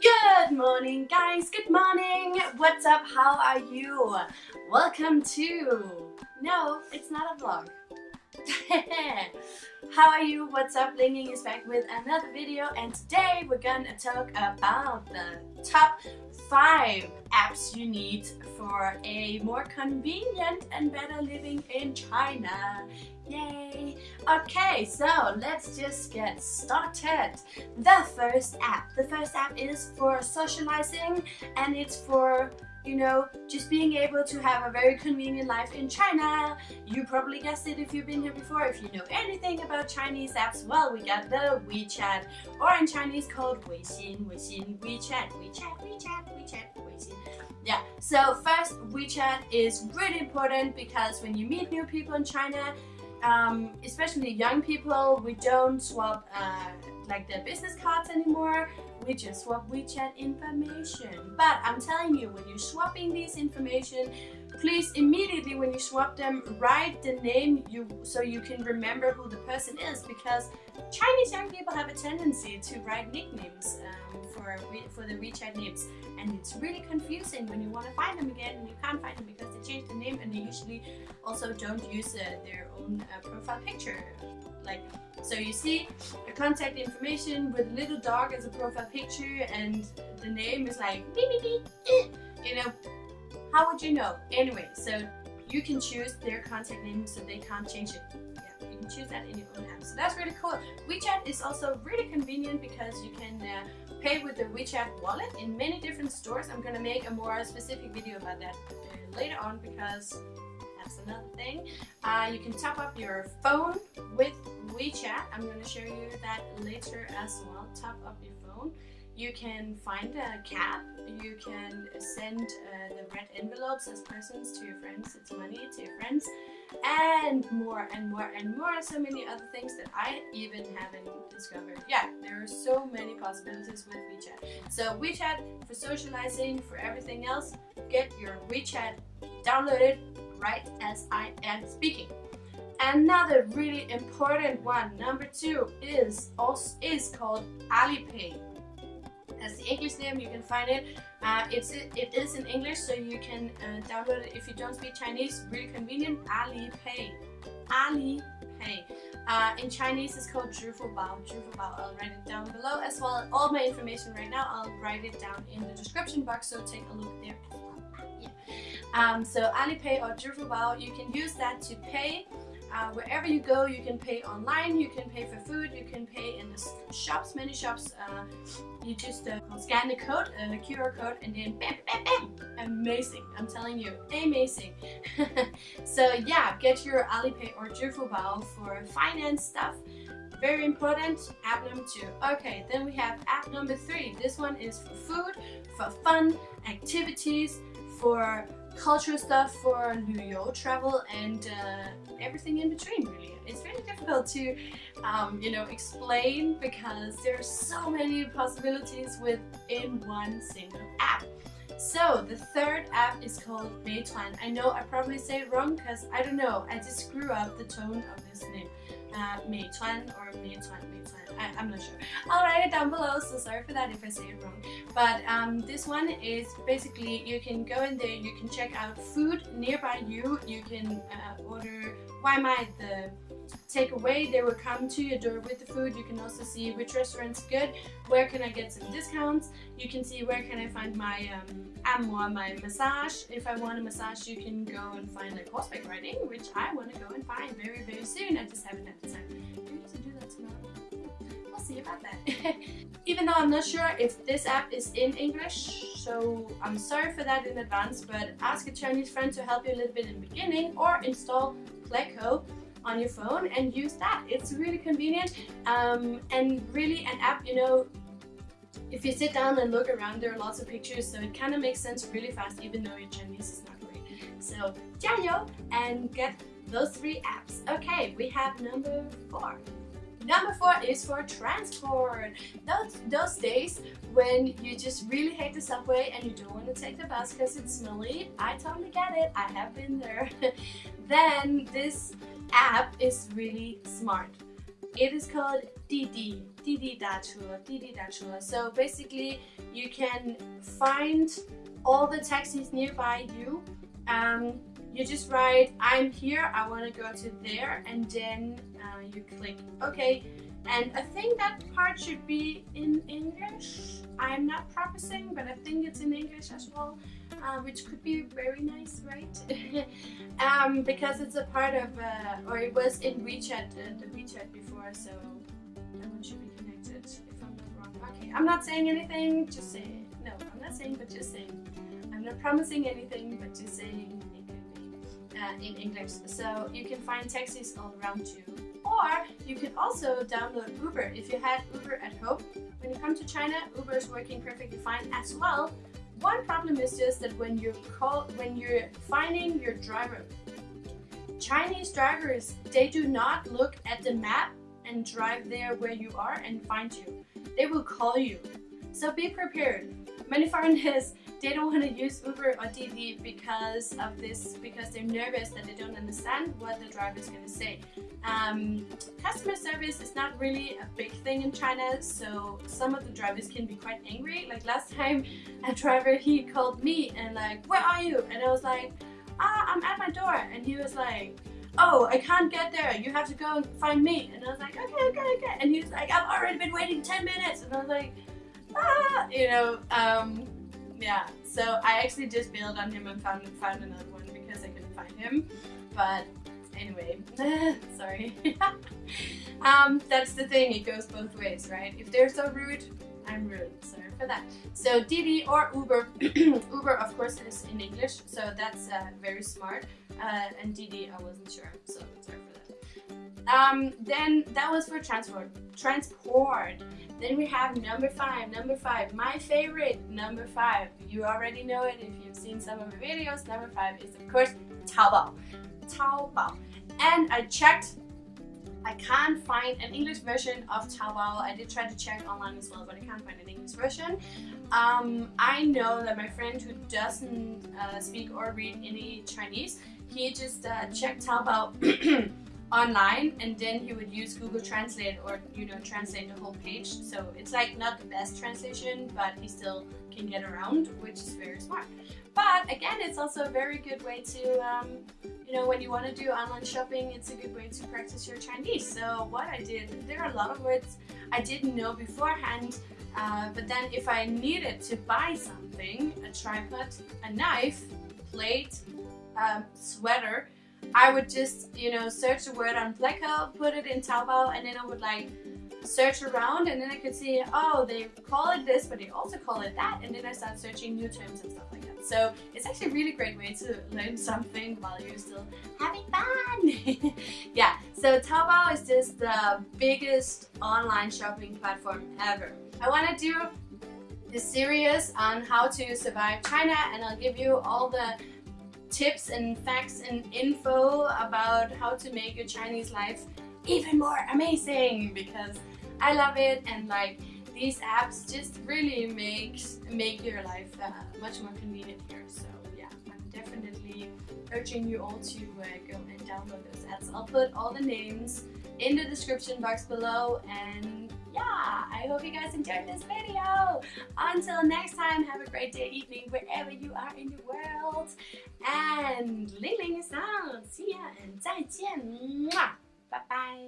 Good morning guys, good morning! What's up, how are you? Welcome to... No, it's not a vlog. how are you? What's up? Ling Ling is back with another video and today we're gonna talk about the top 5 apps you need for a more convenient and better living in China. Yay! Okay, so let's just get started. The first app. The first app is for socializing and it's for you know, just being able to have a very convenient life in China. You probably guessed it if you've been here before. If you know anything about Chinese apps, well, we got the WeChat, or in Chinese called Weixin, Weixin, WeChat, WeChat, WeChat, WeChat, Weixin. Yeah, so first, WeChat is really important because when you meet new people in China, um, especially young people, we don't swap uh, like their business cards anymore. We just swap WeChat information. But I'm telling you, when you're swapping this information, please immediately when you swap them, write the name you so you can remember who the person is because Chinese young people have a tendency to write nicknames um, for, for the WeChat names. And it's really confusing when you want to find them again and you can't find them because they changed the name and they usually also don't use uh, their own uh, profile picture. Like so you see the contact information with a little dog as a profile picture and the name is like eh. you know? How would you know? Anyway so you can choose their contact name so they can't change it. Yeah, can choose that in your own app so that's really cool WeChat is also really convenient because you can uh, pay with the WeChat wallet in many different stores I'm gonna make a more specific video about that uh, later on because that's another thing. Uh, you can top up your phone with WeChat. I'm going to show you that later as well. Top up your phone. You can find a cab. You can send uh, the red envelopes as presents to your friends. It's money to your friends. And more and more and more. And so many other things that I even haven't discovered. Yeah, there are so many possibilities with WeChat. So WeChat for socializing, for everything else. Get your WeChat downloaded right as I am speaking. Another really important one, number two, is also is called Alipay. That's the English name, you can find it. Uh, it's it is in English, so you can uh, download it if you don't speak Chinese. Really convenient. Alipay. Alipay. Uh, in Chinese, it's called Zhifubao. Zhifubao. I'll write it down below as well. All my information right now, I'll write it down in the description box, so take a look there Yeah. Um, so Alipay or Zhifubao, you can use that to pay uh, wherever you go, you can pay online, you can pay for food, you can pay in the shops, many shops. Uh, you just uh, scan the code, uh, the QR code, and then bam, bam, bam. Amazing, I'm telling you, amazing. so yeah, get your Alipay or Zhifubao for finance stuff. Very important, app number two. Okay, then we have app number three. This one is for food, for fun, activities, for cultural stuff for Luyo travel and uh, everything in between really. It's really difficult to um, you know explain because there are so many possibilities within one single app. So the third app is called Meituan. I know I probably say it wrong because I don't know. I just screw up the tone of this name. Uh, Meituan or Meituan, Meituan. I, am not sure. I'll write it down below, so sorry for that if I say it wrong. But um, this one is basically you can go in there, you can check out food nearby you, you can uh, order Waimai, the takeaway, they will come to your door with the food. You can also see which restaurant's good, where can I get some discounts. You can see where can I find my um, my massage. If I want a massage, you can go and find like horseback riding, which I want to go and find very, very soon. I just haven't time. Maybe do that tomorrow see about that. Even though I'm not sure if this app is in English, so I'm sorry for that in advance, but ask a Chinese friend to help you a little bit in the beginning or install Pleco on your phone and use that. It's really convenient um, and really an app, you know, if you sit down and look around, there are lots of pictures, so it kind of makes sense really fast, even though your Chinese is not great. So, 加油 and get those three apps. Okay, we have number four. Number four is for transport. Those, those days when you just really hate the subway and you don't want to take the bus because it's smelly, I totally get it. I have been there. then this app is really smart. it is called Didi, Didi Dache, Didi Dache. So basically you can find all the taxis nearby you. Um, you just write, I'm here, I want to go to there, and then uh, you click OK. And I think that part should be in English. I'm not practicing, but I think it's in English as well, uh, which could be very nice, right? um, because it's a part of, uh, or it was in WeChat, uh, the WeChat before, so that one should be connected if I'm not wrong. Okay, I'm not saying anything, just say, no, I'm not saying, but just saying. I'm not promising anything, but just saying in English. So you can find taxis all around you. Or you can also download Uber. If you had Uber at home, when you come to China, Uber is working perfectly fine as well. One problem is just that when you're call, when you're finding your driver, Chinese drivers, they do not look at the map and drive there where you are and find you. They will call you. So be prepared. Many foreigners they don't want to use Uber or Didi because of this, because they're nervous that they don't understand what the driver is going to say. Um, customer service is not really a big thing in China, so some of the drivers can be quite angry. Like last time, a driver, he called me and like, where are you? And I was like, ah, I'm at my door. And he was like, oh, I can't get there. You have to go and find me. And I was like, okay, okay, okay. And he was like, I've already been waiting 10 minutes. And I was like, ah, you know, um, yeah, so I actually just bailed on him and found found another one because I couldn't find him. But anyway, sorry. um, that's the thing, it goes both ways, right? If they're so rude, I'm rude. Sorry for that. So Didi or Uber, Uber of course is in English, so that's uh, very smart. Uh, and Didi, I wasn't sure, so sorry for that. Um, then that was for transport. Transport. Then we have number five, number five, my favorite, number five. You already know it if you've seen some of my videos. Number five is of course Taobao. Taobao. And I checked, I can't find an English version of Taobao. I did try to check online as well, but I can't find an English version. Um, I know that my friend who doesn't uh, speak or read any Chinese, he just uh, checked Taobao online and then he would use Google Translate or you know translate the whole page. So it's like not the best translation but he still can get around which is very smart. But again it's also a very good way to um, you know when you want to do online shopping it's a good way to practice your Chinese. So what I did there are a lot of words I didn't know beforehand uh, but then if I needed to buy something a tripod a knife plate um, sweater I would just, you know, search the word on Pleco, put it in Taobao, and then I would like search around and then I could see, oh, they call it this, but they also call it that. And then I start searching new terms and stuff like that. So it's actually a really great way to learn something while you're still having fun. yeah, so Taobao is just the biggest online shopping platform ever. I want to do a series on how to survive China and I'll give you all the tips and facts and info about how to make your Chinese life even more amazing because I love it and like these apps just really makes make your life uh, much more convenient here. So yeah I'm definitely urging you all to uh, go and download those apps. I'll put all the names in the description box below and hope you guys enjoyed this video. Until next time, have a great day, evening, wherever you are in the world. And Ling Ling is out. See ya and 再见. Mwah. Bye bye.